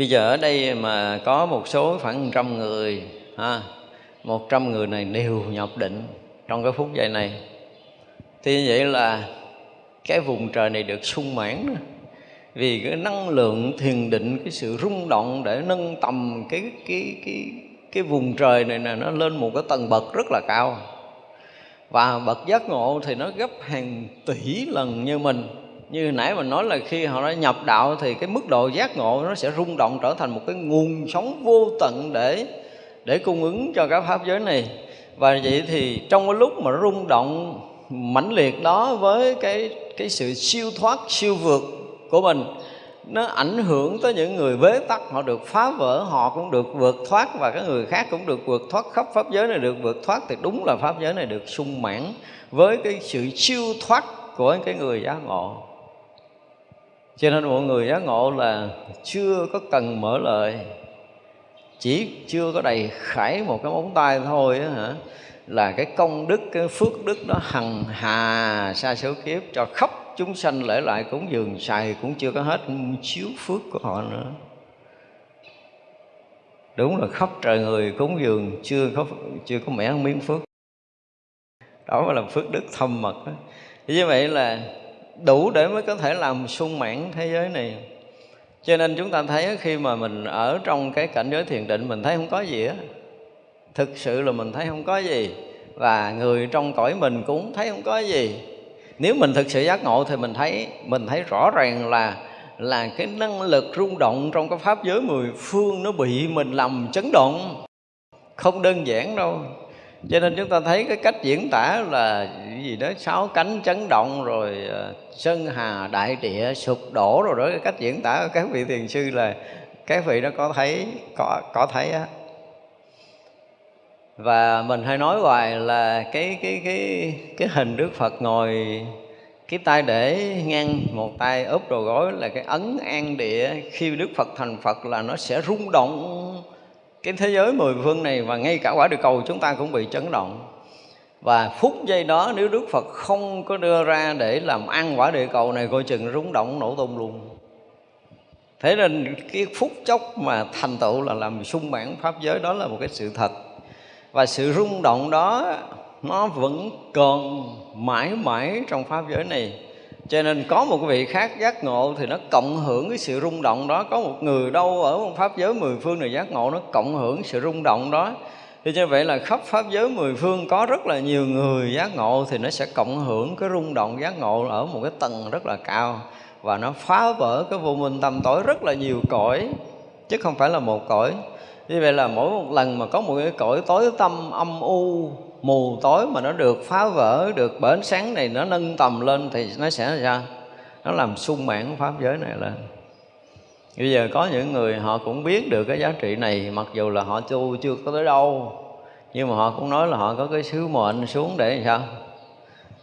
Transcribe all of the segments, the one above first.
bây giờ ở đây mà có một số khoảng trăm người, ha, một trăm người này đều nhập định trong cái phút giây này. Thì như vậy là cái vùng trời này được sung mãn vì cái năng lượng thiền định, cái sự rung động để nâng tầm cái cái cái cái vùng trời này nè, nó lên một cái tầng bậc rất là cao. Và bậc giác ngộ thì nó gấp hàng tỷ lần như mình như nãy mình nói là khi họ đã nhập đạo thì cái mức độ giác ngộ nó sẽ rung động trở thành một cái nguồn sống vô tận để để cung ứng cho các pháp giới này. Và vậy thì trong cái lúc mà rung động mãnh liệt đó với cái cái sự siêu thoát, siêu vượt của mình, nó ảnh hưởng tới những người bế tắc, họ được phá vỡ, họ cũng được vượt thoát và các người khác cũng được vượt thoát khắp pháp giới này, được vượt thoát thì đúng là pháp giới này được sung mãn với cái sự siêu thoát của cái người giác ngộ cho nên mọi người giác ngộ là chưa có cần mở lời, chỉ chưa có đầy khải một cái móng tay thôi á hả? Là cái công đức, cái phước đức nó hằng hà sa số kiếp cho khắp chúng sanh lễ lại cúng dường xài cũng chưa có hết chiếu phước của họ nữa. Đúng là khắp trời người cúng dường chưa có chưa có mẻ miếng phước. Đó mới là phước đức thâm mật đó. như vậy là đủ để mới có thể làm sung mãn thế giới này. Cho nên chúng ta thấy khi mà mình ở trong cái cảnh giới thiền định, mình thấy không có gì á. Thực sự là mình thấy không có gì. Và người trong cõi mình cũng thấy không có gì. Nếu mình thực sự giác ngộ thì mình thấy mình thấy rõ ràng là là cái năng lực rung động trong cái pháp giới mười phương nó bị mình làm chấn động. Không đơn giản đâu cho nên chúng ta thấy cái cách diễn tả là gì đó, sáu cánh chấn động rồi ờ, sơn hà đại địa sụp đổ rồi đó, cái cách diễn tả của các vị thiền sư là các vị nó có thấy, có có thấy á. Và mình hay nói hoài là cái cái cái cái hình Đức Phật ngồi cái tay để ngang một tay úp đầu gối là cái ấn an địa khi Đức Phật thành Phật là nó sẽ rung động cái thế giới mười phương này và ngay cả quả địa cầu chúng ta cũng bị chấn động. Và phút giây đó nếu Đức Phật không có đưa ra để làm ăn quả địa cầu này, coi chừng rung động nổ tung luôn. Thế nên cái phút chốc mà thành tựu là làm sung mãn pháp giới, đó là một cái sự thật. Và sự rung động đó nó vẫn còn mãi mãi trong pháp giới này cho nên có một vị khác giác ngộ thì nó cộng hưởng cái sự rung động đó. Có một người đâu ở một pháp giới mười phương này giác ngộ nó cộng hưởng sự rung động đó. Thì như vậy là khắp pháp giới mười phương có rất là nhiều người giác ngộ thì nó sẽ cộng hưởng cái rung động giác ngộ ở một cái tầng rất là cao. Và nó phá vỡ cái vô minh tâm tối rất là nhiều cõi, chứ không phải là một cõi. Như vậy là mỗi một lần mà có một cái cõi tối tâm âm u mù tối mà nó được phá vỡ, được bởi ánh sáng này nó nâng tầm lên thì nó sẽ là sao nó làm sung mãn pháp giới này lên. Bây giờ có những người họ cũng biết được cái giá trị này, mặc dù là họ tu chưa có tới đâu. Nhưng mà họ cũng nói là họ có cái sứ mệnh xuống để sao?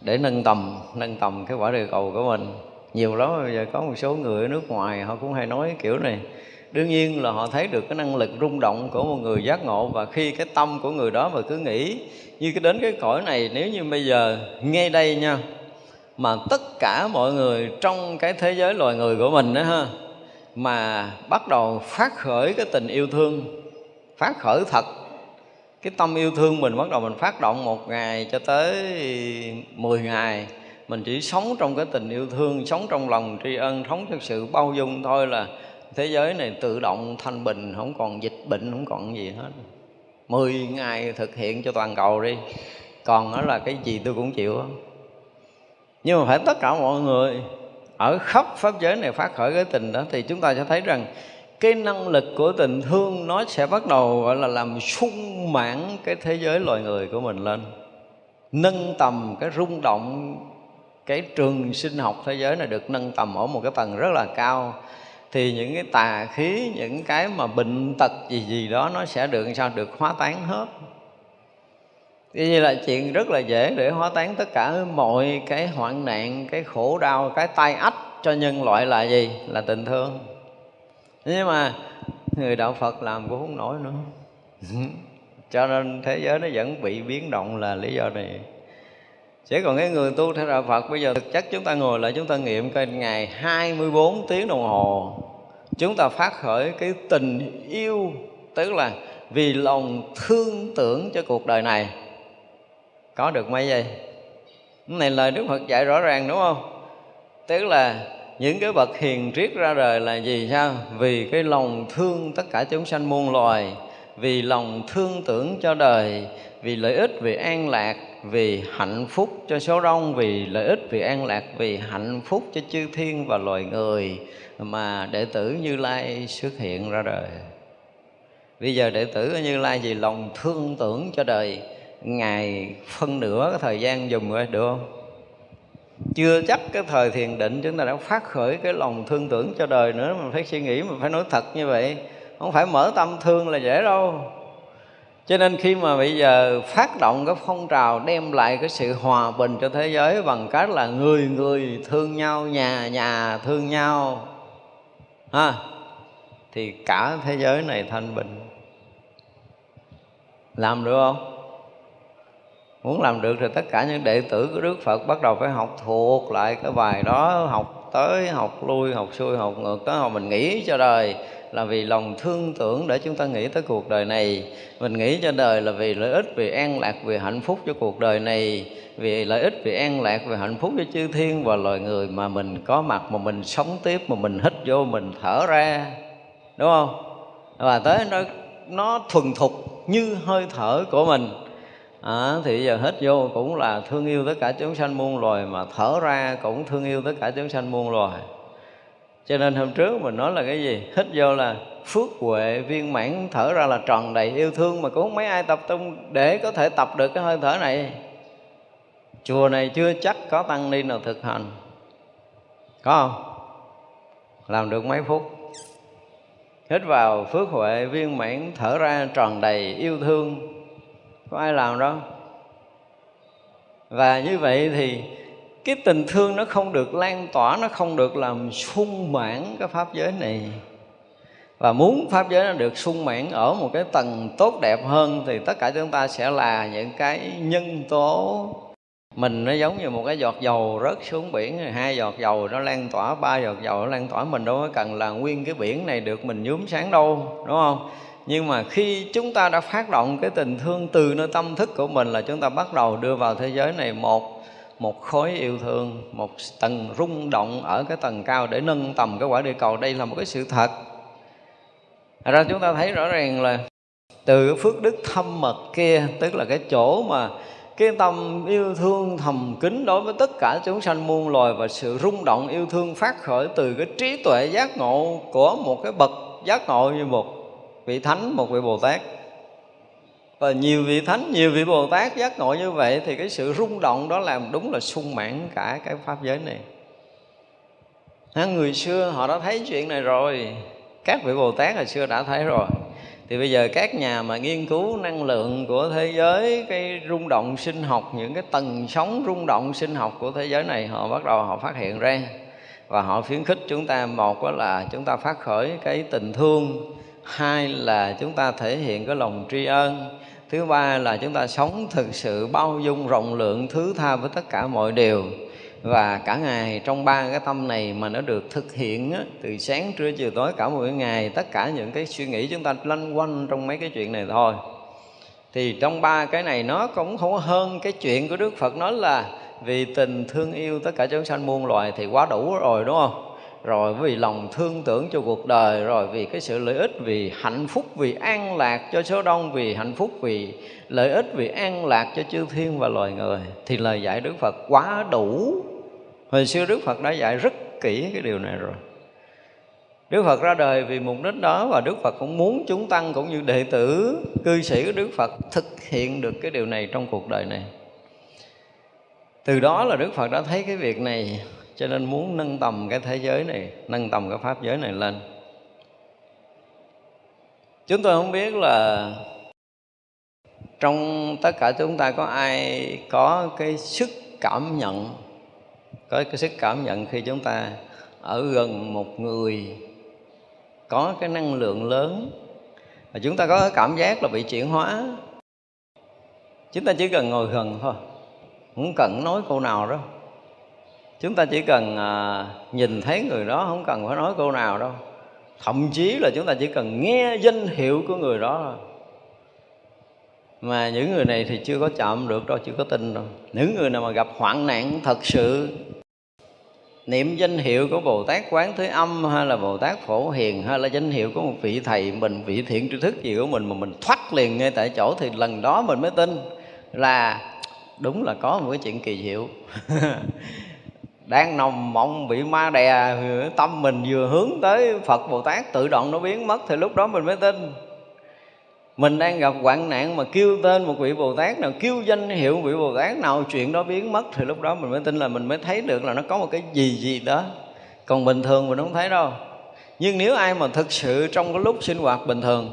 Để nâng tầm nâng tầm cái quả địa cầu của mình. Nhiều lắm, bây giờ có một số người ở nước ngoài họ cũng hay nói kiểu này đương nhiên là họ thấy được cái năng lực rung động của một người giác ngộ và khi cái tâm của người đó mà cứ nghĩ như cái đến cái cõi này, nếu như bây giờ, ngay đây nha, mà tất cả mọi người trong cái thế giới loài người của mình đó ha, mà bắt đầu phát khởi cái tình yêu thương, phát khởi thật, cái tâm yêu thương mình bắt đầu mình phát động một ngày cho tới 10 ngày, mình chỉ sống trong cái tình yêu thương, sống trong lòng tri ân, sống trong sự bao dung thôi là thế giới này tự động thanh bình, không còn dịch bệnh, không còn gì hết. Mười ngày thực hiện cho toàn cầu đi. Còn đó là cái gì tôi cũng chịu nhưng mà phải tất cả mọi người ở khắp pháp giới này phát khởi cái tình đó, thì chúng ta sẽ thấy rằng cái năng lực của tình thương nó sẽ bắt đầu, gọi là, làm sung mãn cái thế giới loài người của mình lên. Nâng tầm cái rung động, cái trường sinh học thế giới này được nâng tầm ở một cái tầng rất là cao thì những cái tà khí những cái mà bệnh tật gì gì đó nó sẽ được sao được hóa tán hết Tuy nhiên là chuyện rất là dễ để hóa tán tất cả mọi cái hoạn nạn, cái khổ đau, cái tai ách cho nhân loại là gì? Là tình thương. Nhưng mà người đạo Phật làm cũng không nổi nữa. cho nên thế giới nó vẫn bị biến động là lý do này. Chỉ còn cái người tu theo đạo Phật, bây giờ thực chất chúng ta ngồi lại, chúng ta nghiệm coi ngày 24 tiếng đồng hồ. Chúng ta phát khởi cái tình yêu, tức là vì lòng thương tưởng cho cuộc đời này. Có được mấy giây? Cái này lời đức phật dạy rõ ràng, đúng không? Tức là những cái bậc hiền triết ra đời là gì, sao? Vì cái lòng thương tất cả chúng sanh muôn loài, vì lòng thương tưởng cho đời, vì lợi ích, vì an lạc vì hạnh phúc cho số đông, vì lợi ích, vì an lạc, vì hạnh phúc cho chư thiên và loài người mà đệ tử như lai xuất hiện ra đời. Bây giờ đệ tử như lai vì lòng thương tưởng cho đời ngày phân nửa cái thời gian dùng rồi, được không? Chưa chắc cái thời thiền định chúng ta đã phát khởi cái lòng thương tưởng cho đời nữa, mà phải suy nghĩ, mà phải nói thật như vậy. Không phải mở tâm thương là dễ đâu cho nên khi mà bây giờ phát động cái phong trào đem lại cái sự hòa bình cho thế giới bằng cách là người người thương nhau, nhà nhà thương nhau, ha, thì cả thế giới này thanh bình. Làm được không? Muốn làm được thì tất cả những đệ tử của Đức Phật bắt đầu phải học thuộc lại cái bài đó, học tới, học lui, học xuôi, học ngược, tới học mình nghĩ cho đời là vì lòng thương tưởng để chúng ta nghĩ tới cuộc đời này. Mình nghĩ cho đời là vì lợi ích vì an lạc vì hạnh phúc cho cuộc đời này. Vì lợi ích vì an lạc vì hạnh phúc cho chư thiên và loài người mà mình có mặt mà mình sống tiếp mà mình hít vô mình thở ra. Đúng không? Và tới nó nó thuần thục như hơi thở của mình. À, thì giờ hít vô cũng là thương yêu tất cả chúng sanh muôn loài mà thở ra cũng thương yêu tất cả chúng sanh muôn loài cho nên hôm trước mình nói là cái gì? Hít vô là phước huệ viên mãn, thở ra là tròn đầy yêu thương mà cũng không mấy ai tập trung để có thể tập được cái hơi thở này. Chùa này chưa chắc có tăng ni nào thực hành. Có không? Làm được mấy phút. Hít vào phước huệ viên mãn, thở ra tròn đầy yêu thương. Có ai làm đâu? Và như vậy thì cái tình thương nó không được lan tỏa, nó không được làm sung mãn cái pháp giới này. Và muốn pháp giới nó được sung mãn ở một cái tầng tốt đẹp hơn thì tất cả chúng ta sẽ là những cái nhân tố. Mình nó giống như một cái giọt dầu rớt xuống biển, hai giọt dầu nó lan tỏa, ba giọt dầu nó lan tỏa. Mình đâu có cần là nguyên cái biển này được mình nhuốm sáng đâu, đúng không? Nhưng mà khi chúng ta đã phát động cái tình thương từ nơi tâm thức của mình là chúng ta bắt đầu đưa vào thế giới này một một khối yêu thương, một tầng rung động ở cái tầng cao để nâng tầm cái quả địa cầu. Đây là một cái sự thật. Thật ra chúng ta thấy rõ ràng là từ phước đức thâm mật kia, tức là cái chỗ mà cái tâm yêu thương thầm kín đối với tất cả chúng sanh muôn loài và sự rung động yêu thương phát khởi từ cái trí tuệ giác ngộ của một cái bậc giác ngộ như một vị thánh, một vị bồ tát và nhiều vị thánh, nhiều vị bồ tát giác ngộ như vậy thì cái sự rung động đó làm đúng là sung mãn cả cái pháp giới này. À, người xưa họ đã thấy chuyện này rồi. Các vị bồ tát hồi xưa đã thấy rồi. Thì bây giờ các nhà mà nghiên cứu năng lượng của thế giới, cái rung động sinh học, những cái tầng sóng rung động sinh học của thế giới này, họ bắt đầu họ phát hiện ra. Và họ khuyến khích chúng ta, một đó là chúng ta phát khởi cái tình thương, hai là chúng ta thể hiện cái lòng tri ân thứ ba là chúng ta sống thực sự bao dung rộng lượng thứ tha với tất cả mọi điều và cả ngày trong ba cái tâm này mà nó được thực hiện á, từ sáng trưa chiều tối cả một ngày tất cả những cái suy nghĩ chúng ta lanh quanh trong mấy cái chuyện này thôi thì trong ba cái này nó cũng không hơn cái chuyện của Đức Phật nói là vì tình thương yêu tất cả chúng sanh muôn loài thì quá đủ rồi đúng không? Rồi vì lòng thương tưởng cho cuộc đời, rồi vì cái sự lợi ích, vì hạnh phúc, vì an lạc cho số đông, vì hạnh phúc, vì lợi ích, vì an lạc cho chư thiên và loài người. Thì lời dạy đức phật quá đủ. Hồi xưa đức phật đã dạy rất kỹ cái điều này rồi. Đức Phật ra đời vì mục đích đó và Đức Phật cũng muốn chúng tăng cũng như đệ tử, cư sĩ của Đức Phật thực hiện được cái điều này trong cuộc đời này. Từ đó là Đức Phật đã thấy cái việc này cho nên muốn nâng tầm cái thế giới này, nâng tầm cái pháp giới này lên. Chúng tôi không biết là trong tất cả chúng ta có ai có cái sức cảm nhận, có cái sức cảm nhận khi chúng ta ở gần một người, có cái năng lượng lớn, và chúng ta có cái cảm giác là bị chuyển hóa. Chúng ta chỉ cần ngồi gần thôi, không cần nói câu nào đâu chúng ta chỉ cần à, nhìn thấy người đó không cần phải nói câu nào đâu. Thậm chí là chúng ta chỉ cần nghe danh hiệu của người đó thôi. Mà những người này thì chưa có chạm được đâu chưa có tin đâu. Những người nào mà gặp hoạn nạn thật sự niệm danh hiệu của bồ tát quán thế âm hay là bồ tát phổ hiền hay là danh hiệu của một vị thầy mình vị thiện tri thức gì của mình mà mình thoát liền ngay tại chỗ thì lần đó mình mới tin là đúng là có một cái chuyện kỳ diệu. đang nồng mộng bị ma đè, tâm mình vừa hướng tới phật bồ tát, tự động nó biến mất thì lúc đó mình mới tin. Mình đang gặp hoạn nạn mà kêu tên một vị bồ tát nào, kêu danh hiệu vị bồ tát nào, chuyện đó biến mất thì lúc đó mình mới tin là mình mới thấy được là nó có một cái gì gì đó. Còn bình thường mình không thấy đâu. Nhưng nếu ai mà thực sự trong cái lúc sinh hoạt bình thường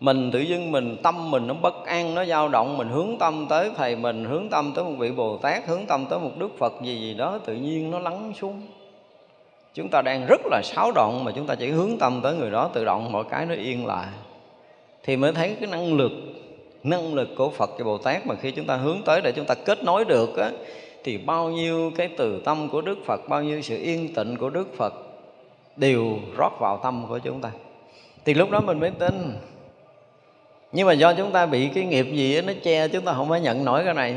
mình tự dưng mình tâm mình nó bất an nó dao động mình hướng tâm tới thầy mình hướng tâm tới một vị bồ tát hướng tâm tới một đức phật gì gì đó tự nhiên nó lắng xuống. Chúng ta đang rất là xáo động mà chúng ta chỉ hướng tâm tới người đó tự động mọi cái nó yên lại. Thì mới thấy cái năng lực năng lực của Phật và Bồ Tát mà khi chúng ta hướng tới để chúng ta kết nối được á, thì bao nhiêu cái từ tâm của Đức Phật bao nhiêu sự yên tịnh của Đức Phật đều rót vào tâm của chúng ta. Thì lúc đó mình mới tin nhưng mà do chúng ta bị cái nghiệp gì đó, nó che chúng ta không có nhận nổi cái này.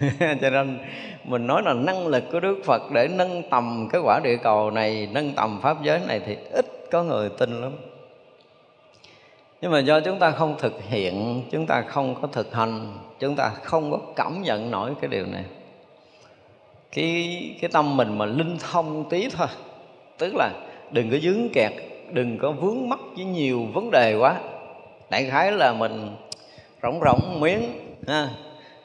Cho nên mình nói là năng lực của Đức Phật để nâng tầm cái quả địa cầu này nâng tầm pháp giới này thì ít có người tin lắm. Nhưng mà do chúng ta không thực hiện chúng ta không có thực hành chúng ta không có cảm nhận nổi cái điều này. Cái cái tâm mình mà linh thông tí thôi. Tức là đừng có dướng kẹt đừng có vướng mắc với nhiều vấn đề quá đại khái là mình rỗng rỗng miếng ha.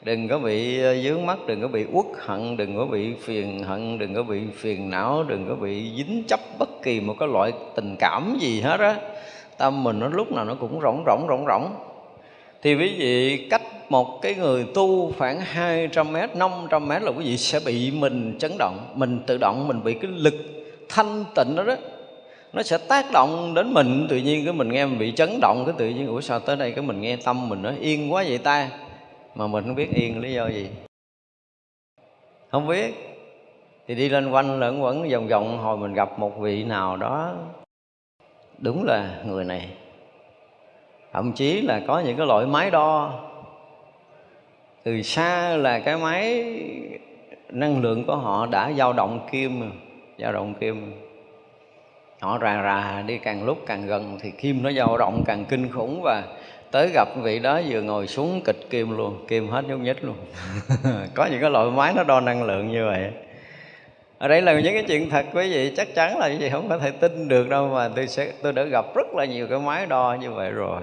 Đừng có bị ờ, dướng mắt đừng có bị uất hận đừng có bị phiền hận đừng có bị phiền não đừng có bị dính chấp bất kỳ một cái loại tình cảm gì hết á. Tâm mình nó lúc nào nó cũng rỗng rỗng rỗng rỗng. Thì quý vị cách một cái người tu khoảng 200 mét, 500 mét là quý vị sẽ bị mình chấn động Mình tự động, mình bị cái lực thanh tịnh đó đó. Nó sẽ tác động đến mình Tự nhiên cái mình nghe mình bị chấn động Cái tự nhiên, ủa sao tới đây cái mình nghe tâm mình nó yên quá vậy ta? Mà mình không biết yên lý do gì. Không biết. Thì đi lên quanh lẫn quẩn vòng vòng Hồi mình gặp một vị nào đó. Đúng là người này. Thậm chí là có những cái loại máy đo. Từ xa là cái máy năng lượng của họ đã dao động kim dao động kim họ rà rà đi càng lúc càng gần thì kim nó dao động càng kinh khủng và tới gặp vị đó vừa ngồi xuống kịch kim luôn, kim hết nhúc nhích luôn. Có những cái loại máy nó đo năng lượng như vậy. Ở đây là những cái chuyện thật quý vị, chắc chắn là quý vị không có thể tin được đâu mà tôi sẽ, tôi đã gặp rất là nhiều cái máy đo như vậy rồi.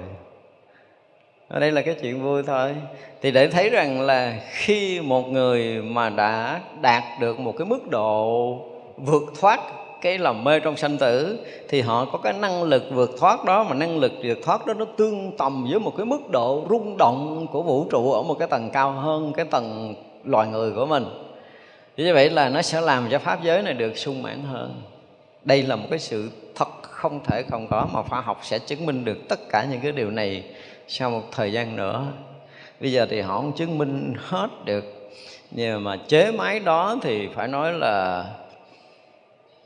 Ở đây là cái chuyện vui thôi. Thì để thấy rằng là khi một người mà đã đạt được một cái mức độ vượt thoát cái lòng mê trong sanh tử thì họ có cái năng lực vượt thoát đó, mà năng lực vượt thoát đó nó tương tầm với một cái mức độ rung động của vũ trụ ở một cái tầng cao hơn cái tầng loài người của mình. Như vậy là nó sẽ làm cho pháp giới này được sung mãn hơn. Đây là một cái sự thật không thể không có mà khoa học sẽ chứng minh được tất cả những cái điều này sau một thời gian nữa. Bây giờ thì họ không chứng minh hết được, nhưng mà chế máy đó thì phải nói là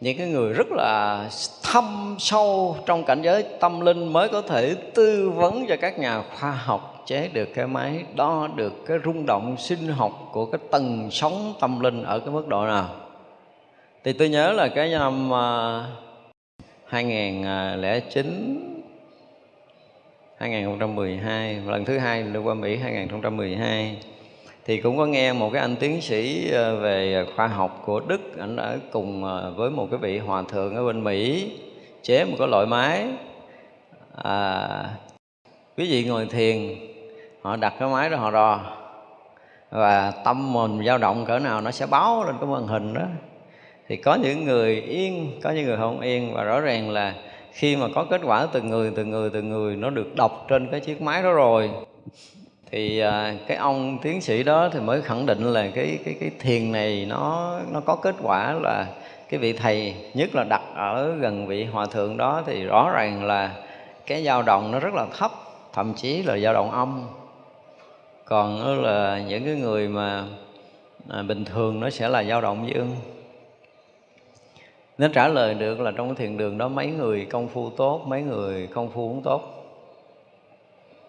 những cái người rất là thâm sâu trong cảnh giới tâm linh mới có thể tư vấn cho các nhà khoa học, chế được cái máy, đo được cái rung động sinh học của cái tầng sóng tâm linh ở cái mức độ nào. Thì tôi nhớ là cái năm à, 2009 2012 lần thứ hai lưu qua Mỹ 2012 thì cũng có nghe một cái anh tiến sĩ ờ, về khoa học của Đức. Anh ở cùng ờ, với một cái vị hòa thượng ở bên Mỹ chế một cái loại máy. À, quý vị ngồi thiền họ đặt cái máy đó họ đo. Và tâm mình dao động cỡ nào nó sẽ báo lên cái màn hình đó. Thì có những người yên có những người không yên. Và rõ ràng là khi mà có kết quả từ người từ người từ người nó được đọc trên cái chiếc máy đó rồi thì à, cái ông tiến sĩ đó thì mới khẳng định là cái cái cái thiền này nó nó có kết quả là cái vị thầy nhất là đặt ở gần vị hòa thượng đó thì rõ ràng là cái dao động nó rất là thấp thậm chí là dao động âm. Còn là những cái người mà à, bình thường nó sẽ là dao động dương. Nó trả lời được là trong cái thiền đường đó mấy người công phu tốt mấy người công phu không tốt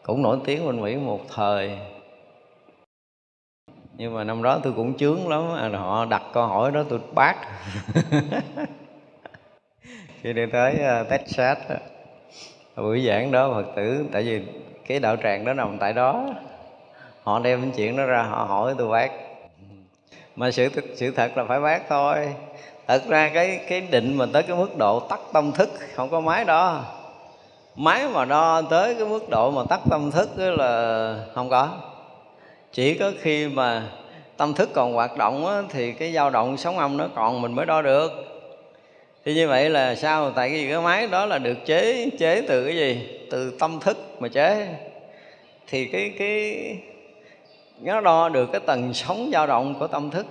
cũng nổi tiếng bên mỹ một thời. Nhưng mà năm đó tôi cũng chướng lắm họ đặt câu hỏi đó tôi bác. Khi đi tới uh, Texas buổi giảng đó Phật tử tại vì cái đạo tràng đó nằm tại đó họ đem chuyện đó ra họ hỏi tôi bác. Mà sự sự thật là phải bác thôi. Thật ra cái cái định mà tới cái mức độ tắt tâm thức không có máy đó máy mà đo tới cái mức độ mà tắt tâm thức là không có. Chỉ có khi mà tâm thức còn hoạt động á, thì cái dao động sóng âm nó còn mình mới đo được. Thì như vậy là sao? Tại vì cái máy đó là được chế chế từ cái gì? Từ tâm thức mà chế. Thì cái cái nó đo được cái tần sóng dao động của tâm thức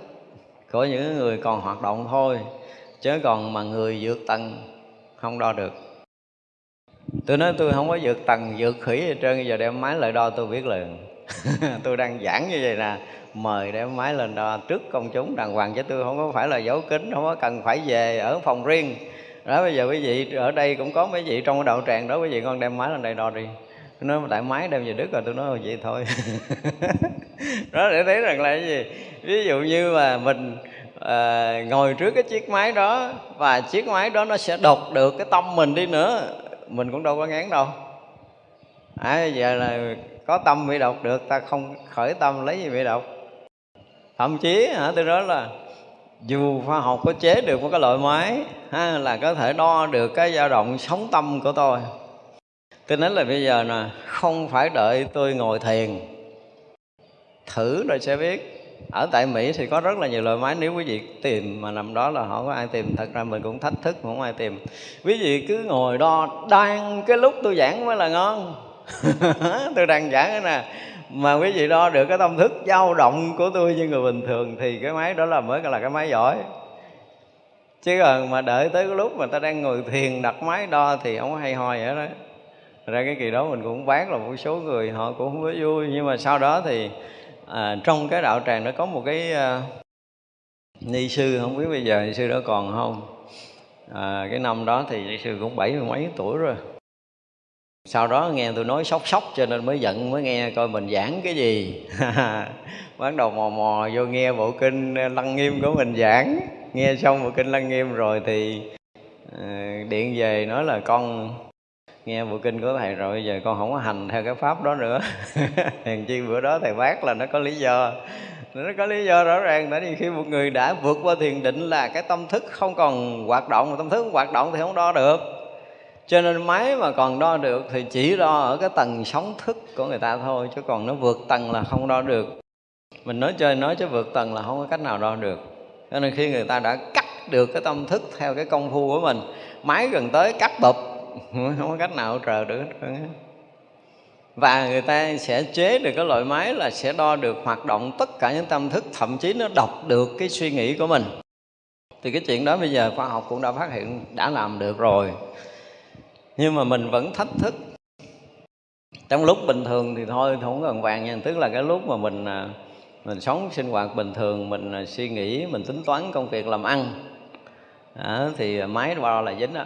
của những người còn hoạt động thôi. Chứ còn mà người vượt tầng không đo được tôi nói tôi không có vượt tầng vượt khỉ gì trơn giờ đem máy lại đo tôi biết liền. Tôi đang giảng như vậy nè mời đem máy lên đo trước công chúng đàng hoàng chứ tôi không có phải là giấu kính không có cần phải về ở phòng riêng. Đó bây giờ quý vị ở đây cũng có mấy vị trong cái đạo tràng đó quý vị con đem máy lên đây đo đi. Tôi nói tại máy đem về đức rồi. Tôi nói vậy thôi. Đó để thấy rằng là cái gì? Ví dụ như mà mình à, ngồi trước cái chiếc máy đó và chiếc máy đó nó sẽ đột được cái tâm mình đi nữa mình cũng đâu có ngán đâu. À, giờ là có tâm bị đọc được ta không khởi tâm lấy gì bị đọc thậm chí hả tôi nói là dù khoa học có chế được một cái loại máy ha, là có thể đo được cái dao động sống tâm của tôi. Tôi nói là bây giờ nè không phải đợi tôi ngồi thiền thử rồi sẽ biết ở tại Mỹ thì có rất là nhiều loại máy nếu quý vị tìm, mà nằm đó là không có ai tìm? Thật ra mình cũng thách thức không ai tìm. Quý vị cứ ngồi đo, đang cái lúc tôi giảng mới là ngon. Tôi đang giảng cái nè. Mà quý vị đo được cái tâm thức dao động của tôi như người bình thường thì cái máy đó là mới là cái máy giỏi. Chứ còn mà đợi tới cái lúc mà ta đang ngồi thiền đặt máy đo thì không có hay ho vậy đó. Ra cái kỳ đó mình cũng bán là một số người họ cũng không có vui, nhưng mà sau đó thì à, trong cái đạo tràng nó có một cái à, ni sư không biết bây giờ ni sư đó còn không? À, cái năm đó thì ni sư cũng bảy mươi mấy tuổi rồi. Sau đó nghe tôi nói sốc sốc cho nên mới giận mới nghe coi mình giảng cái gì. Bắt đầu mò mò vô nghe bộ kinh à, lăng nghiêm của mình giảng. Nghe xong bộ kinh lăng nghiêm rồi thì à, điện về nói là con nghe bộ kinh của thầy rồi, giờ con không có hành theo cái pháp đó nữa. Hèn chi bữa đó thầy bác là nó có lý do. Nó có lý do rõ ràng tại vì khi một người đã vượt qua thiền định là cái tâm thức không còn hoạt động mà tâm thức không hoạt động thì không đo được. Cho nên máy mà còn đo được thì chỉ đo ở cái tầng sóng thức của người ta thôi, chứ còn nó vượt tầng là không đo được. Mình nói chơi nói chứ vượt tầng là không có cách nào đo được. Cho nên khi người ta đã cắt được cái tâm thức theo cái công phu của mình, máy gần tới cắt bụp không có cách nào trợ được hết và người ta sẽ chế được cái loại máy là sẽ đo được hoạt động tất cả những tâm thức, thậm chí nó đọc được cái suy nghĩ của mình. Thì cái chuyện đó bây giờ khoa học cũng đã phát hiện, đã làm được rồi. Nhưng mà mình vẫn thách thức. Trong lúc bình thường thì thôi, không cần vàng nha. Tức là cái lúc mà mình à, mình sống sinh hoạt bình thường, mình à, suy nghĩ, mình tính toán công việc làm ăn à, thì máy đo là dính đó,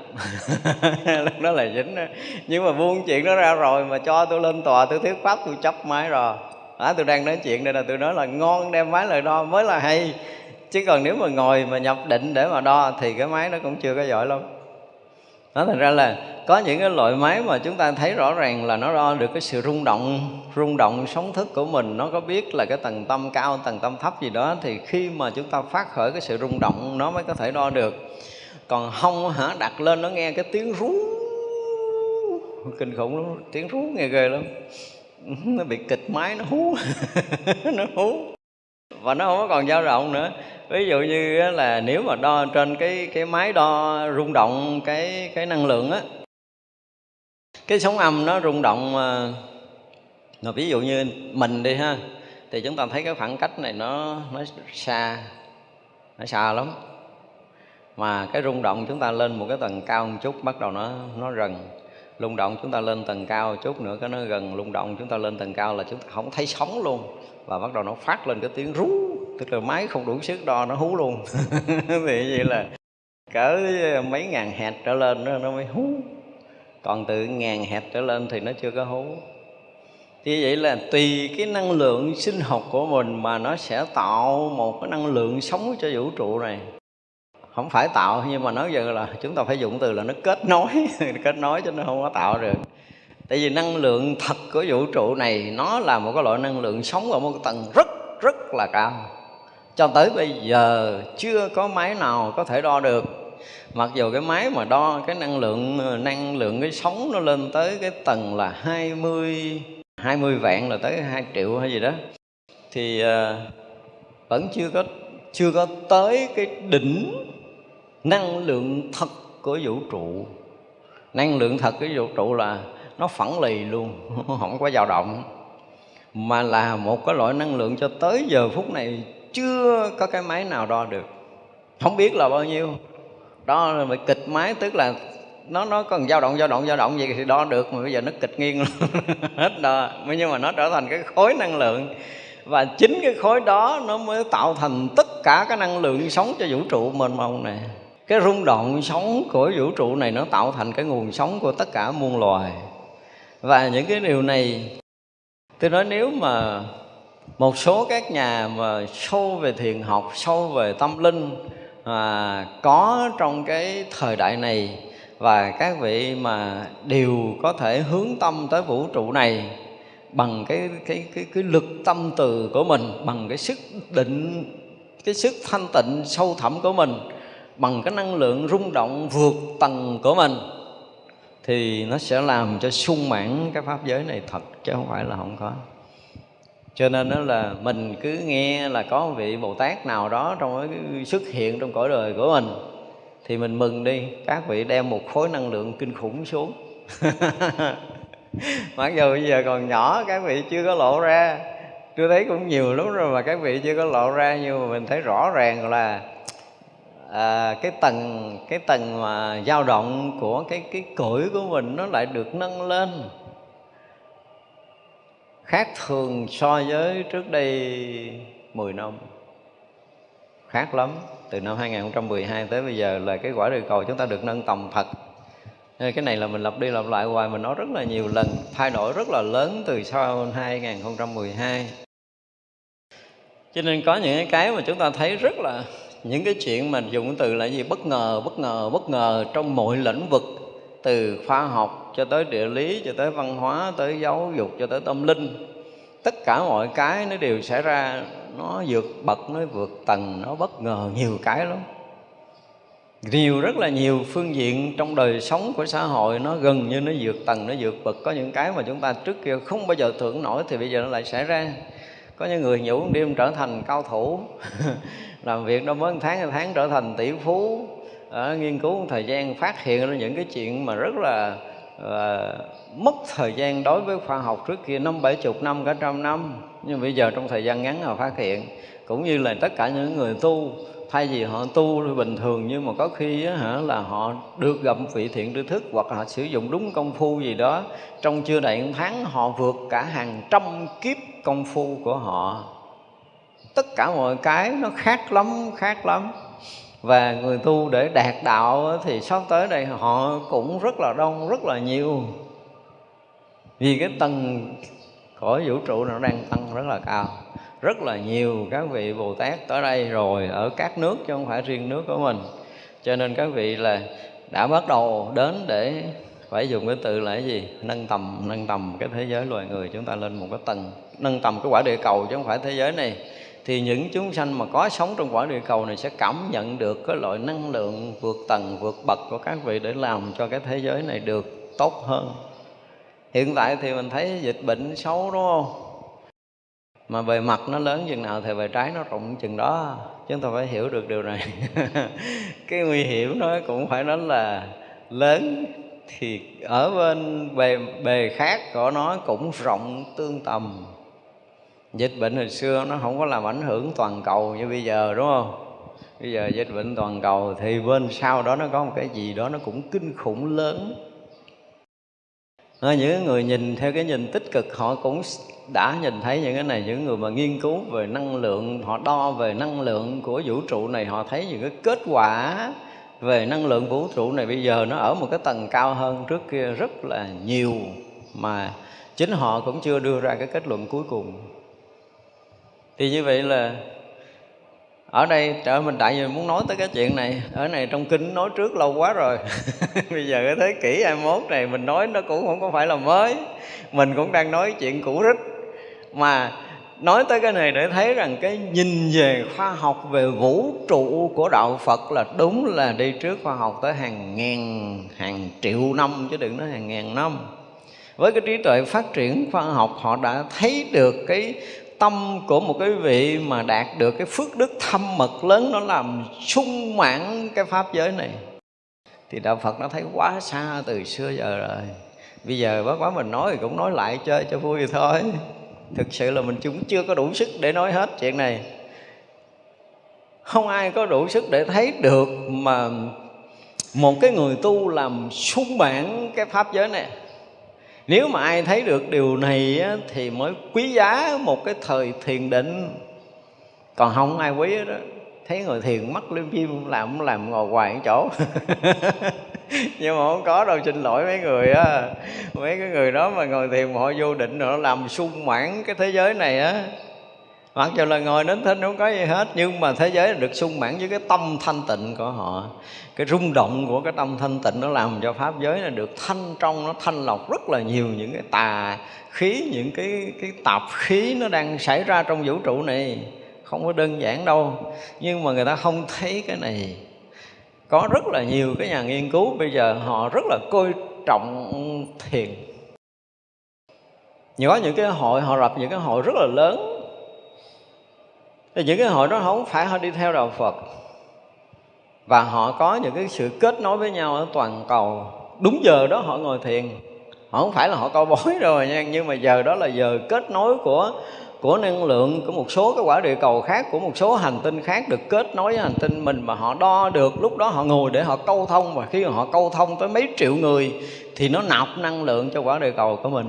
lúc đó là dính đó. nhưng mà buông chuyện đó ra rồi mà cho tôi lên tòa tôi thuyết pháp tôi chấp máy rồi. À, tôi đang nói chuyện đây là tôi nói là ngon đem máy lại đo mới là hay. Chứ còn nếu mà ngồi mà nhập định để mà đo thì cái máy nó cũng chưa có giỏi lắm đó thành ra là có những cái loại máy mà chúng ta thấy rõ ràng là nó đo được cái sự rung động rung động sóng thức của mình. Nó có biết là cái tầng tâm cao, tầng tâm thấp gì đó, thì khi mà chúng ta phát khởi cái sự rung động, nó mới có thể đo được. Còn không hả? Đặt lên nó nghe cái tiếng rú. Kinh khủng lắm, tiếng rú nghe ghê lắm. Nó bị kịch máy, nó hú. Nó hú. Và nó không có còn dao động nữa ví dụ như là nếu mà đo trên cái cái máy đo rung động cái cái năng lượng á, cái sóng âm nó rung động ờ, mà ví dụ như mình đi ha, thì chúng ta thấy cái khoảng cách này nó nó xa nó xa lắm. Mà cái rung động chúng ta lên một cái tầng cao một chút, bắt đầu nó nó gần. Rung động chúng ta lên tầng cao một chút nữa, cái nó gần. Rung động chúng ta lên tầng cao là chúng ta không thấy sóng luôn. Và bắt đầu nó phát lên cái tiếng rú tức là máy không đủ sức đo nó hú luôn. Thì vậy là cỡ mấy ngàn hạt trở lên nó, nó mới hú. Còn từ ngàn hạt trở lên thì nó chưa có hú. Thì vậy là tùy cái năng lượng sinh học của mình mà nó sẽ tạo một cái năng lượng sống cho vũ trụ này. Không phải tạo nhưng mà nói giờ là chúng ta phải dùng từ là nó kết nối. Kết nối cho nó không có tạo được. Tại vì năng lượng thật của vũ trụ này nó là một cái loại năng lượng sống ở một cái tầng rất rất là cao cho tới bây giờ chưa có máy nào có thể đo được. Mặc dù cái máy mà đo cái năng lượng năng lượng cái sóng nó lên tới cái tầng là 20 20 vạn là tới 2 triệu hay gì đó, thì ờ, vẫn chưa có chưa có tới cái đỉnh năng lượng thật của vũ trụ. Năng lượng thật của vũ trụ là nó phẳng lì luôn, không có dao động, mà là một cái loại năng lượng cho tới giờ phút này chưa có cái máy nào đo được. Không biết là bao nhiêu. Đó là kịch máy, tức là nó nó còn dao động dao động dao động gì thì đo được, mà bây giờ nó kịch nghiêng hết đo. Nhưng mà nó trở thành cái khối năng lượng. Và chính cái khối đó nó mới tạo thành tất cả cái năng lượng sống cho vũ trụ mênh mông này. Cái rung động sống của vũ trụ này nó tạo thành cái nguồn sống của tất cả muôn loài. Và những cái điều này, tôi nói nếu mà một số các nhà mà sâu về thiền học, sâu về tâm linh mà có trong cái thời đại này và các vị mà đều có thể hướng tâm tới vũ trụ này bằng cái cái cái cái lực tâm từ của mình, bằng cái sức định, cái sức thanh tịnh sâu thẳm của mình, bằng cái năng lượng rung động vượt tầng của mình thì nó sẽ làm cho sung mãn cái pháp giới này thật, chứ không phải là không có cho nên đó là mình cứ nghe là có một vị bồ tát nào đó trong cái xuất hiện trong cõi đời của mình thì mình mừng đi. Các vị đem một khối năng lượng kinh khủng xuống. Mặc dù bây giờ còn nhỏ các vị chưa có lộ ra. Tôi thấy cũng nhiều lắm rồi mà các vị chưa có lộ ra nhưng mà mình thấy rõ ràng là à, cái tầng cái tầng mà dao động của cái cái cõi của mình nó lại được nâng lên khác thường so với trước đây 10 năm. Khác lắm, từ năm 2012 tới bây giờ là cái quả địa cầu chúng ta được nâng tầm thật. Cái này là mình lặp đi lặp lại hoài, mình nói rất là nhiều lần, thay đổi rất là lớn từ sau 2012 cho nên có những cái mà chúng ta thấy rất là, những cái chuyện mà dùng từ là gì? Bất ngờ bất ngờ bất ngờ trong mọi lĩnh vực từ khoa học cho tới địa lý, cho tới văn hóa, tới giáo dục, cho tới tâm linh, tất cả mọi cái nó đều xảy ra. Nó vượt bậc, nó vượt tầng, nó bất ngờ nhiều cái lắm. Nhiều, rất là nhiều phương diện trong đời sống của xã hội, nó gần như nó vượt tầng, nó vượt bậc. Có những cái mà chúng ta trước kia không bao giờ tưởng nổi thì bây giờ nó lại xảy ra. Có những người nhủ đêm trở thành cao thủ, làm việc đâu mới một tháng, hai tháng trở thành tỷ phú à, nghiên cứu một thời gian phát hiện ra những cái chuyện mà rất là à, mất thời gian đối với khoa học trước kia năm bảy chục năm cả trăm năm. Nhưng bây giờ trong thời gian ngắn họ phát hiện cũng như là tất cả những người tu thay vì họ tu bình thường nhưng mà có khi á, hả, là họ được gặp vị thiện tri thức hoặc họ sử dụng đúng công phu gì đó. Trong chưa đầy một tháng họ vượt cả hàng trăm kiếp công phu của họ. Tất cả mọi cái nó khác lắm khác lắm và người tu để đạt đạo thì sắp tới đây họ cũng rất là đông, rất là nhiều. Vì cái tầng cõi vũ trụ nó đang tăng rất là cao. Rất là nhiều các vị bồ tát tới đây rồi, ở các nước chứ không phải riêng nước của mình. Cho nên các vị là đã bắt đầu đến để phải dùng cái từ là cái gì? Nâng tầm nâng tầm cái thế giới loài người chúng ta lên một cái tầng. Nâng tầm cái quả địa cầu chứ không phải thế giới này thì những chúng sanh mà có sống trong quả địa cầu này sẽ cảm nhận được cái loại năng lượng vượt tầng, vượt bậc của các vị để làm cho cái thế giới này được tốt hơn. Hiện tại thì mình thấy dịch bệnh xấu, đúng không? Mà bề mặt nó lớn chừng nào thì bề trái nó rộng chừng đó chúng ta phải hiểu được điều này. Cái nguy hiểm nó cũng phải nói là lớn thì ở bên bề bề khác của nó cũng rộng tương tầm dịch bệnh hồi xưa nó không có làm ảnh hưởng toàn cầu như bây giờ đúng không? Bây giờ dịch bệnh toàn cầu thì bên sau đó nó có một cái gì đó nó cũng kinh khủng lớn. À, những người nhìn theo cái nhìn tích cực họ cũng đã nhìn thấy những cái này những người mà nghiên cứu về năng lượng họ đo về năng lượng của vũ trụ này họ thấy những cái kết quả về năng lượng vũ trụ này bây giờ nó ở một cái tầng cao hơn trước kia rất là nhiều mà chính họ cũng chưa đưa ra cái kết luận cuối cùng thì như vậy là ở đây trời mình tại vì muốn nói tới cái chuyện này, ở này trong kinh nói trước lâu quá rồi. Bây giờ cái thế kỷ 21 này mình nói nó cũng không có phải là mới. Mình cũng đang nói chuyện cũ rích. Mà nói tới cái này để thấy rằng cái nhìn về khoa học, về vũ trụ của đạo Phật là đúng là đi trước khoa học tới hàng ngàn, hàng triệu năm, chứ đừng nói hàng ngàn năm. Với cái trí tuệ phát triển khoa học, họ đã thấy được cái tâm của một cái vị mà đạt được cái phước đức thâm mật lớn, nó làm sung mãn cái pháp giới này. Thì đạo Phật nó thấy quá xa từ xưa giờ rồi. Bây giờ bác quá mình nói thì cũng nói lại chơi cho vui thôi. Thực sự là mình cũng chưa có đủ sức để nói hết chuyện này. Không ai có đủ sức để thấy được mà một cái người tu làm sung mãn cái pháp giới này nếu mà ai thấy được điều này á, thì mới quý giá một cái thời thiền định. Còn không ai quý đó thấy người thiền mắt liêm chim làm làm ngồi hoài ở chỗ. Nhưng mà không có đâu xin lỗi mấy người á. Mấy cái người đó mà ngồi thiền mà họ vô định rồi nó làm sung mãn cái thế giới này á mặc dù là ngồi đến thinh không có gì hết, nhưng mà thế giới được sung mãn với cái tâm thanh tịnh của họ. Cái rung động của cái tâm thanh tịnh nó làm cho pháp giới này được thanh trong, nó thanh lọc rất là nhiều những cái tà khí, những cái cái tạp khí nó đang xảy ra trong vũ trụ này. Không có đơn giản đâu, nhưng mà người ta không thấy cái này. Có rất là nhiều cái nhà nghiên cứu bây giờ họ rất là coi trọng thiền. Có những cái hội, họ lập những cái hội rất là lớn thì những cái hội đó không phải họ đi theo đạo Phật. Và họ có những cái sự kết nối với nhau ở toàn cầu. Đúng giờ đó họ ngồi thiền. Họ không phải là họ coi bói rồi nha, nhưng mà giờ đó là giờ kết nối của của năng lượng, của một số cái quả địa cầu khác, của một số hành tinh khác được kết nối với hành tinh mình mà họ đo được. Lúc đó họ ngồi để họ câu thông, và khi họ câu thông tới mấy triệu người thì nó nạp năng lượng cho quả địa cầu của mình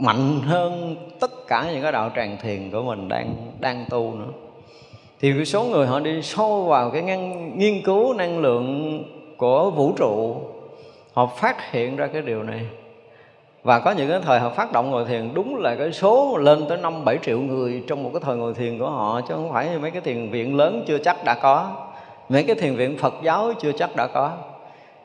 mạnh hơn tất cả những cái đạo tràng thiền của mình đang đang tu nữa. Thì cái số người họ đi sâu vào cái ngăn, nghiên cứu năng lượng của vũ trụ họ phát hiện ra cái điều này. Và có những cái thời họ phát động ngồi thiền đúng là cái số lên tới năm bảy triệu người trong một cái thời ngồi thiền của họ chứ không phải mấy cái thiền viện lớn chưa chắc đã có. Mấy cái thiền viện Phật giáo chưa chắc đã có.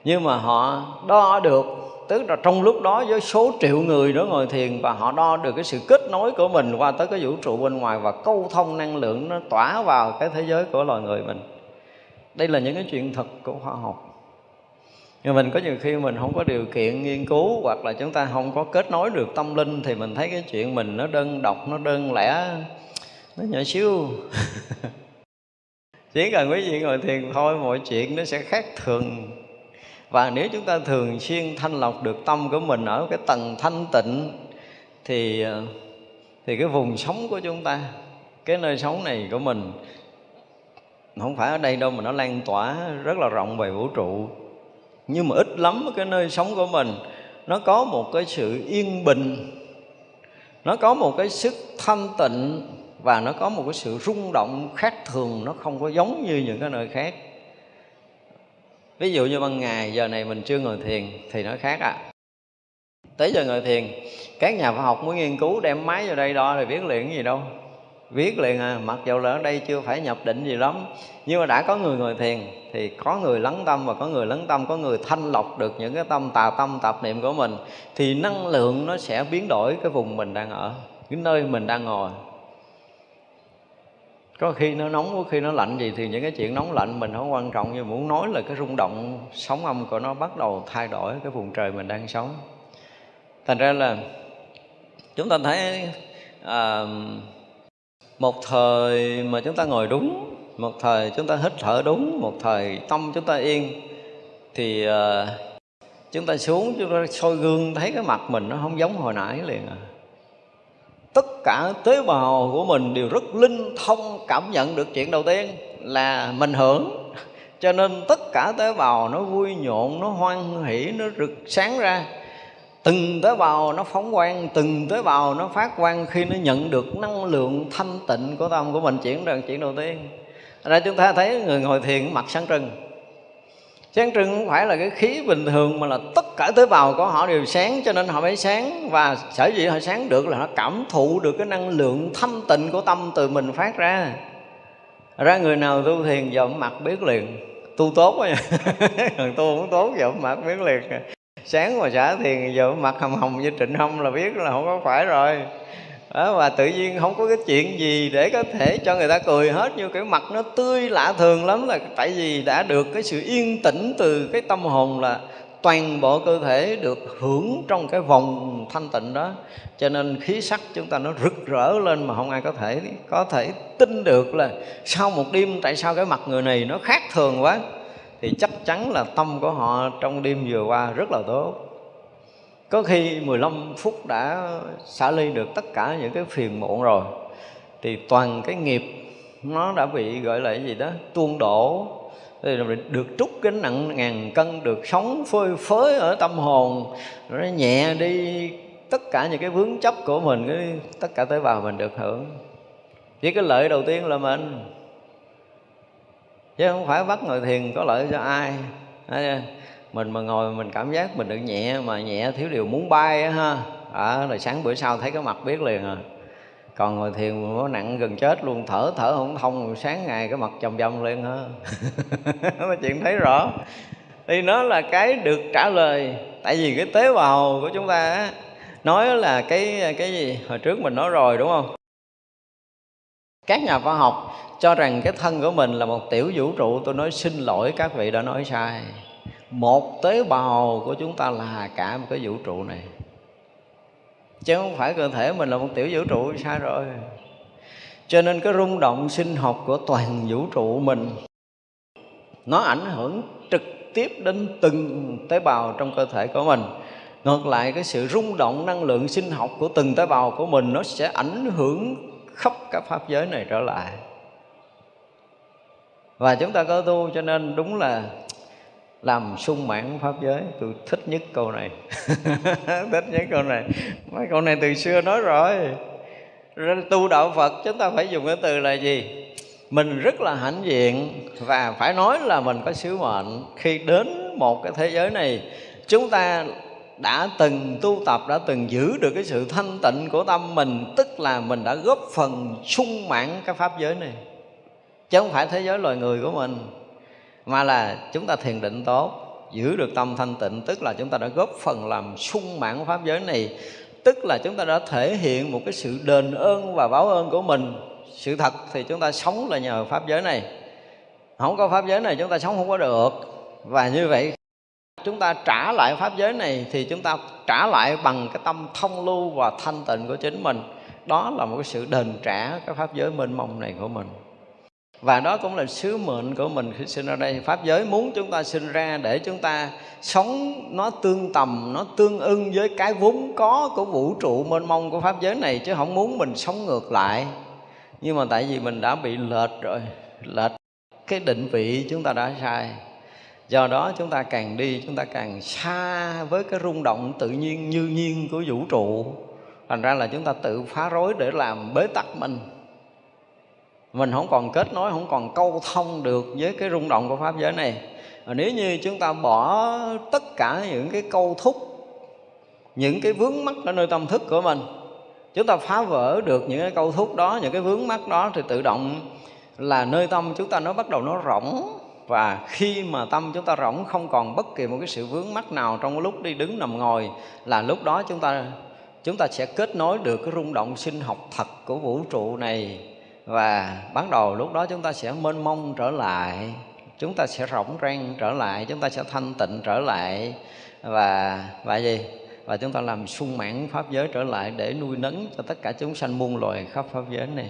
Nhưng mà họ đo được tức là trong lúc đó với số triệu người đó ngồi thiền và họ đo được cái sự kết nối của mình qua tới cái vũ trụ bên ngoài và câu thông năng lượng nó tỏa vào cái thế giới của loài người mình. Đây là những cái chuyện thật của khoa học. Nhưng mình có nhiều khi mình không có điều kiện nghiên cứu hoặc là chúng ta không có kết nối được tâm linh thì mình thấy cái chuyện mình nó đơn độc, nó đơn lẻ, nó nhỏ xíu. Chỉ cần quý vị ngồi thiền thôi, mọi chuyện nó sẽ khác thường và nếu chúng ta thường xuyên thanh lọc được tâm của mình ở cái tầng thanh tịnh, thì ờ, thì cái vùng sống của chúng ta, cái nơi sống này của mình không phải ở đây đâu mà nó lan tỏa rất là rộng về vũ trụ. Nhưng mà ít lắm cái nơi sống của mình, nó có một cái sự yên bình, nó có một cái sức thanh tịnh và nó có một cái sự rung động khác thường, nó không có giống như những cái nơi khác ví dụ như ban ngày, giờ này mình chưa ngồi thiền, thì nó khác à. Tới giờ ngồi thiền, các nhà khoa học muốn nghiên cứu đem máy vào đây đo thì biết liền cái gì đâu. Viết liền à mặc dù là ở đây chưa phải nhập định gì lắm. Nhưng mà đã có người ngồi thiền, thì có người lắng tâm và có người lắng tâm, có người thanh lọc được những cái tâm, tà tâm, tạp niệm của mình, thì năng lượng nó sẽ biến đổi cái vùng mình đang ở, cái nơi mình đang ngồi có khi nó nóng có khi nó lạnh gì thì những cái chuyện nóng lạnh mình không quan trọng nhưng muốn nói là cái rung động sóng âm của nó bắt đầu thay đổi cái vùng trời mình đang sống. Thành ra là chúng ta thấy à, một thời mà chúng ta ngồi đúng một thời chúng ta hít thở đúng một thời tâm chúng ta yên thì à, chúng ta xuống chúng ta soi gương thấy cái mặt mình nó không giống hồi nãy liền à cả tế bào của mình đều rất linh thông cảm nhận được chuyện đầu tiên là mình hưởng. Cho nên tất cả tế bào nó vui nhộn, nó hoan hỷ, nó rực sáng ra. Từng tế bào nó phóng quang, từng tế bào nó phát quang khi nó nhận được năng lượng thanh tịnh của tâm của mình. Chuyển ra chuyện đầu tiên. Ở đây chúng ta thấy người ngồi thiền mặt sáng trưng sáng trưng không phải là cái khí bình thường mà là tất cả tế bào của họ đều sáng, cho nên họ mới sáng. Và sở dĩ họ sáng được là họ cảm thụ được cái năng lượng thanh tịnh của tâm từ mình phát ra. Ra người nào tu thiền dậm mặt biết liền. Tu tốt quá còn tu không tốt dậm mặt biết liền. Sáng mà xả thiền dậm mặt hồng hồng như trịnh hông là biết là không có phải rồi đó, và tự nhiên không có cái chuyện gì để có thể cho người ta cười hết như cái mặt nó tươi lạ thường lắm là tại vì đã được cái sự yên tĩnh từ cái tâm hồn là toàn bộ cơ thể được hưởng trong cái vòng thanh tịnh đó. Cho nên khí sắc chúng ta nó rực rỡ lên mà không ai có thể có thể tin được là sau một đêm tại sao cái mặt người này nó khác thường quá? Thì chắc chắn là tâm của họ trong đêm vừa qua rất là tốt có khi 15 phút đã xả ly được tất cả những cái phiền muộn rồi. Thì toàn cái nghiệp nó đã bị gọi là cái gì đó, tuôn đổ. Thì được trút cái nặng ngàn cân, được sống phơi phới ở tâm hồn nó nhẹ đi tất cả những cái vướng chấp của mình, cái tất cả tế bào mình được hưởng. Chỉ cái lợi đầu tiên là mình. Chứ không phải bắt ngồi thiền có lợi cho ai mình mà ngồi mình cảm giác mình được nhẹ mà nhẹ thiếu điều muốn bay á ha. À, rồi sáng bữa sau thấy cái mặt biết liền à. Còn ngồi thiền nó nặng gần chết luôn thở thở không thông sáng ngày cái mặt chồng chồng lên ha. Nói chuyện thấy rõ. Thì nó là cái được trả lời. Tại vì cái tế bào của chúng ta á nói là cái cái gì? Hồi trước mình nói rồi đúng không? Các nhà khoa học cho rằng cái thân của mình là một tiểu vũ trụ. Tôi nói xin lỗi các vị đã nói sai một tế bào của chúng ta là cả một cái vũ trụ này. Chứ không phải cơ thể mình là một tiểu vũ trụ, sai rồi. Cho nên cái rung động sinh học của toàn vũ trụ mình, nó ảnh hưởng trực tiếp đến từng tế bào trong cơ thể của mình. Ngược lại, cái sự rung động năng lượng sinh học của từng tế bào của mình, nó sẽ ảnh hưởng khắp cả pháp giới này trở lại. Và chúng ta có tu cho nên đúng là làm sung mãn pháp giới. Tôi thích nhất câu này. Thích nhất câu này. Mấy câu này từ xưa nói rồi. Tu đạo phật, chúng ta phải dùng cái từ là gì? Mình rất là hãnh diện và phải nói là mình có sứ mệnh. Khi đến một cái thế giới này, chúng ta đã từng tu tập, đã từng giữ được cái sự thanh tịnh của tâm mình, tức là mình đã góp phần sung mãn cái pháp giới này. Chứ không phải thế giới loài người của mình mà là chúng ta thiền định tốt, giữ được tâm thanh tịnh, tức là chúng ta đã góp phần làm sung mãn pháp giới này, tức là chúng ta đã thể hiện một cái sự đền ơn và báo ơn của mình. Sự thật thì chúng ta sống là nhờ pháp giới này. Không có pháp giới này chúng ta sống không có được. Và như vậy, chúng ta trả lại pháp giới này thì chúng ta trả lại bằng cái tâm thông lưu và thanh tịnh của chính mình. Đó là một cái sự đền trả cái pháp giới mênh mông này của mình và đó cũng là sứ mệnh của mình khi sinh ra đây. Pháp giới muốn chúng ta sinh ra để chúng ta sống nó tương tầm, nó tương ưng với cái vốn có của vũ trụ mênh mông của pháp giới này, chứ không muốn mình sống ngược lại. Nhưng mà tại vì mình đã bị lệch rồi, lệch cái định vị chúng ta đã sai. Do đó chúng ta càng đi, chúng ta càng xa với cái rung động tự nhiên như nhiên của vũ trụ. Thành ra là chúng ta tự phá rối để làm bế tắc mình mình không còn kết nối, không còn câu thông được với cái rung động của pháp giới này. Và nếu như chúng ta bỏ tất cả những cái câu thúc, những cái vướng mắc ở nơi tâm thức của mình, chúng ta phá vỡ được những cái câu thúc đó, những cái vướng mắc đó, thì tự động là nơi tâm chúng ta nó bắt đầu nó rỗng. Và khi mà tâm chúng ta rỗng, không còn bất kỳ một cái sự vướng mắc nào trong lúc đi đứng nằm ngồi, là lúc đó chúng ta chúng ta sẽ kết nối được cái rung động sinh học thật của vũ trụ này và bắt đầu lúc đó chúng ta sẽ mênh mông trở lại, chúng ta sẽ rỗng rang trở lại, chúng ta sẽ thanh tịnh trở lại. Và và gì? Và chúng ta làm sung mãn pháp giới trở lại để nuôi nấng cho tất cả chúng sanh muôn loài khắp pháp giới này.